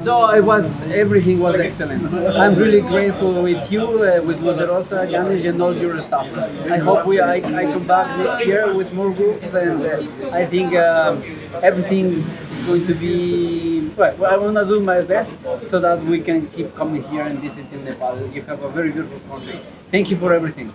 So it was everything was excellent. I'm really grateful with you, uh, with Monterosa, Ganesh, and all your staff. I hope we I, I come back next year with more groups, and uh, I think um everything is going to be. Well, I want to do my best so that we can keep coming here and visiting Nepal. You have a very beautiful country. Thank you for everything.